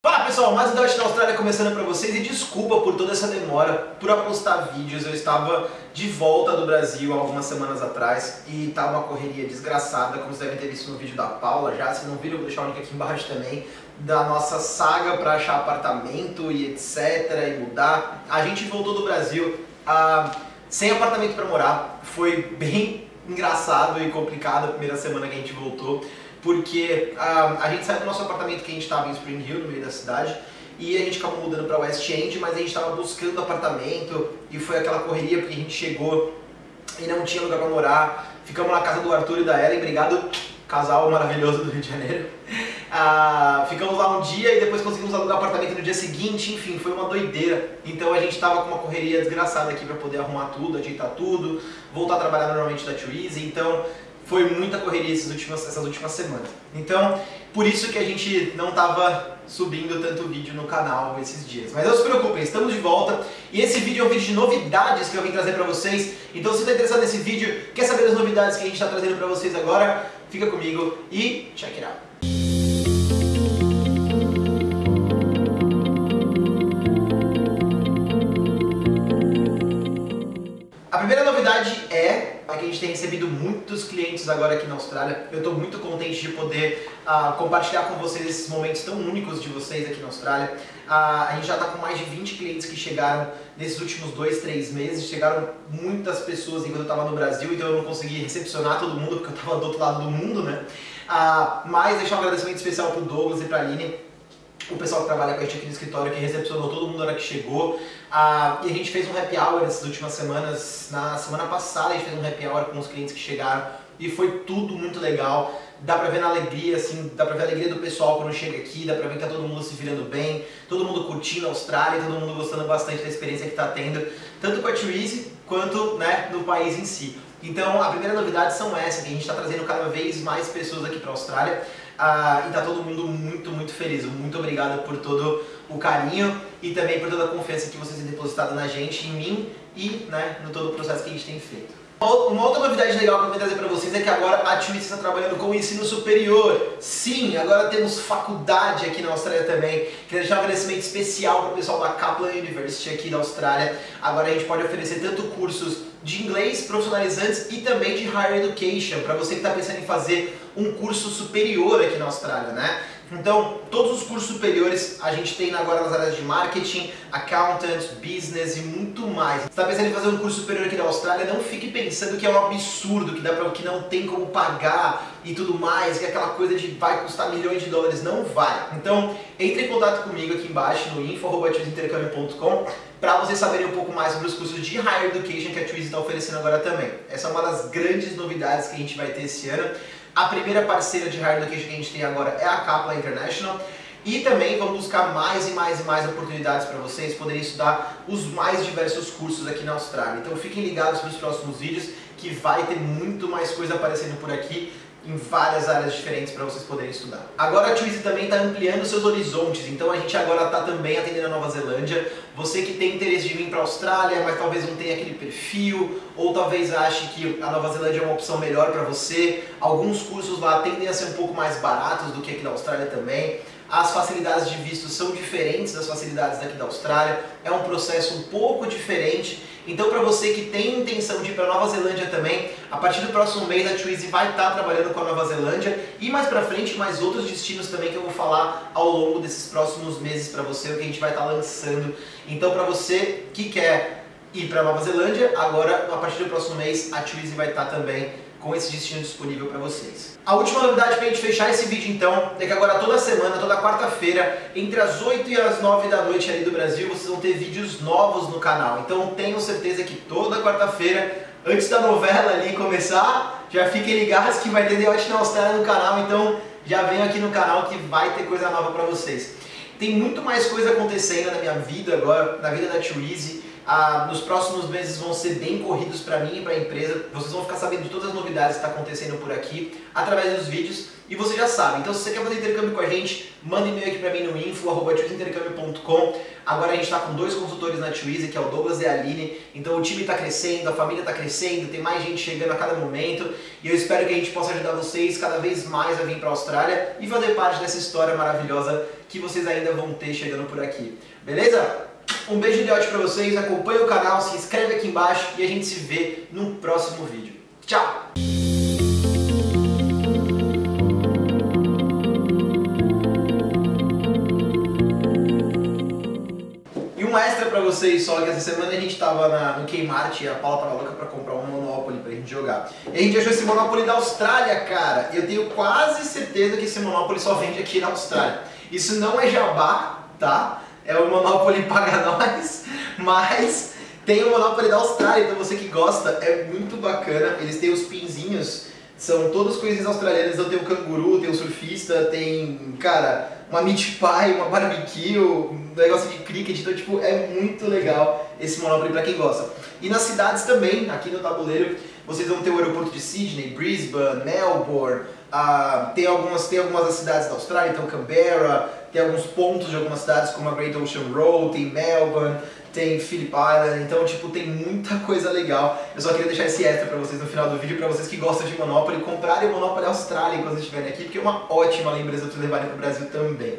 Fala pessoal, mais um Dutch na Austrália começando para vocês e desculpa por toda essa demora por apostar vídeos. Eu estava de volta do Brasil algumas semanas atrás e tá uma correria desgraçada, como vocês devem ter visto no vídeo da Paula já. Se não viram, eu vou deixar o link aqui embaixo também, da nossa saga para achar apartamento e etc. e mudar. A gente voltou do Brasil ah, sem apartamento para morar, foi bem engraçado e complicado a primeira semana que a gente voltou porque a, a gente saiu do nosso apartamento que a gente estava em Spring Hill, no meio da cidade, e a gente acabou mudando para West End, mas a gente estava buscando apartamento e foi aquela correria porque a gente chegou e não tinha lugar para morar. Ficamos na casa do Arthur e da Ellen, obrigado, casal maravilhoso do Rio de Janeiro. Ah, ficamos lá um dia e depois conseguimos alugar apartamento no dia seguinte, enfim, foi uma doideira. Então a gente estava com uma correria desgraçada aqui para poder arrumar tudo, ajeitar tudo, voltar a trabalhar normalmente da Too então foi muita correria essas últimas, essas últimas semanas. Então, por isso que a gente não estava subindo tanto vídeo no canal esses dias. Mas não se preocupem, estamos de volta e esse vídeo é um vídeo de novidades que eu vim trazer para vocês. Então se você está interessado nesse vídeo, quer saber das novidades que a gente está trazendo para vocês agora, fica comigo e check it out. Primeira novidade é que a gente tem recebido muitos clientes agora aqui na Austrália. Eu estou muito contente de poder uh, compartilhar com vocês esses momentos tão únicos de vocês aqui na Austrália. Uh, a gente já está com mais de 20 clientes que chegaram nesses últimos dois, três meses. Chegaram muitas pessoas enquanto eu estava no Brasil, então eu não consegui recepcionar todo mundo porque eu estava do outro lado do mundo, né? Uh, mas deixar um agradecimento especial para o Douglas e para a Aline o pessoal que trabalha com a gente aqui no escritório, que recepcionou todo mundo na hora que chegou. Ah, e a gente fez um happy hour nessas últimas semanas. Na semana passada a gente fez um happy hour com os clientes que chegaram e foi tudo muito legal. Dá pra ver na alegria, assim, dá pra ver a alegria do pessoal quando chega aqui, dá pra ver que tá todo mundo se virando bem, todo mundo curtindo a Austrália, todo mundo gostando bastante da experiência que tá tendo, tanto com a Twizy quanto né, no país em si. Então, a primeira novidade são essas, que a gente está trazendo cada vez mais pessoas aqui para a Austrália ah, e está todo mundo muito, muito feliz. Muito obrigado por todo o carinho e também por toda a confiança que vocês têm depositado na gente, em mim e né, no todo o processo que a gente tem feito. Uma outra novidade legal que eu vou trazer para vocês é que agora a Twist está trabalhando com o ensino superior. Sim, agora temos faculdade aqui na Austrália também. Queria deixar um agradecimento especial para o pessoal da Kaplan University aqui da Austrália. Agora a gente pode oferecer tanto cursos de inglês profissionalizantes e também de higher education, para você que está pensando em fazer um curso superior aqui na Austrália, né? Então, todos os cursos superiores a gente tem agora nas áreas de marketing, accountant, business e muito mais. Você está pensando em fazer um curso superior aqui na Austrália, não fique pensando que é um absurdo, que, dá pra, que não tem como pagar e tudo mais, que é aquela coisa de vai custar milhões de dólares. Não vai. Então, entre em contato comigo aqui embaixo no info.intercâmbio.com para vocês saberem um pouco mais sobre os cursos de Higher Education que a Twizy está oferecendo agora também. Essa é uma das grandes novidades que a gente vai ter esse ano. A primeira parceira de Education que a gente tem agora é a Kaplan International. E também vamos buscar mais e mais e mais oportunidades para vocês poderem estudar os mais diversos cursos aqui na Austrália. Então fiquem ligados para os próximos vídeos que vai ter muito mais coisa aparecendo por aqui em várias áreas diferentes para vocês poderem estudar. Agora a Twizy também está ampliando seus horizontes, então a gente agora está também atendendo a Nova Zelândia. Você que tem interesse de vir para a Austrália, mas talvez não tenha aquele perfil, ou talvez ache que a Nova Zelândia é uma opção melhor para você, alguns cursos lá tendem a ser um pouco mais baratos do que aqui na Austrália também. As facilidades de visto são diferentes das facilidades daqui da Austrália, é um processo um pouco diferente. Então para você que tem intenção de ir para Nova Zelândia também, a partir do próximo mês a Twizy vai estar tá trabalhando com a Nova Zelândia. E mais para frente mais outros destinos também que eu vou falar ao longo desses próximos meses para você, o que a gente vai estar tá lançando. Então para você que quer ir para Nova Zelândia, agora a partir do próximo mês a Twizy vai estar tá também com esse destino disponível para vocês. A última novidade para a gente fechar esse vídeo então, é que agora toda semana, toda quarta-feira, entre as 8 e as 9 da noite ali do Brasil, vocês vão ter vídeos novos no canal. Então tenho certeza que toda quarta-feira, antes da novela ali começar, já fiquem ligados que vai ter The na Austrália no canal, então já venham aqui no canal que vai ter coisa nova para vocês. Tem muito mais coisa acontecendo na minha vida agora, na vida da Too Easy. Ah, nos próximos meses vão ser bem corridos para mim e para a empresa. Vocês vão ficar sabendo de todas as novidades que estão tá acontecendo por aqui através dos vídeos e você já sabe. Então se você quer fazer intercâmbio com a gente, manda e-mail aqui pra mim no info.intercâmbio.com. Agora a gente está com dois consultores na Twizy, que é o Douglas e a Aline. Então o time está crescendo, a família está crescendo, tem mais gente chegando a cada momento. E eu espero que a gente possa ajudar vocês cada vez mais a vir para a Austrália e fazer parte dessa história maravilhosa que vocês ainda vão ter chegando por aqui. Beleza? Um beijo de ódio para vocês, acompanhe o canal, se inscreve aqui embaixo e a gente se vê no próximo vídeo. Tchau! E um extra pra vocês só, que essa semana a gente tava na, no Kmart e a Paula tava louca pra comprar um Monopoly pra gente jogar. E a gente achou esse Monopoly da Austrália, cara. Eu tenho quase certeza que esse Monopoly só vende aqui na Austrália. Isso não é jabá, tá? É o Monopoly paga nós, mas tem o Monopoly da Austrália, então você que gosta, é muito bacana. Eles têm os pinzinhos, são todas coisas australianas, então tem o canguru, tem o surfista, tem, cara, uma meat pie, uma barbecue, um negócio de cricket, então tipo, é muito legal esse Monopoly pra quem gosta. E nas cidades também, aqui no tabuleiro, vocês vão ter o aeroporto de Sydney, Brisbane, Melbourne, uh, tem, algumas, tem algumas das cidades da Austrália, então Canberra, tem alguns pontos de algumas cidades como a Great Ocean Road, tem Melbourne, tem Phillip Island, então tipo tem muita coisa legal. Eu só queria deixar esse extra pra vocês no final do vídeo, pra vocês que gostam de Monopoly, comprarem o Monopoly Austrália quando estiverem aqui, porque é uma ótima lembrança de levarem pro Brasil também.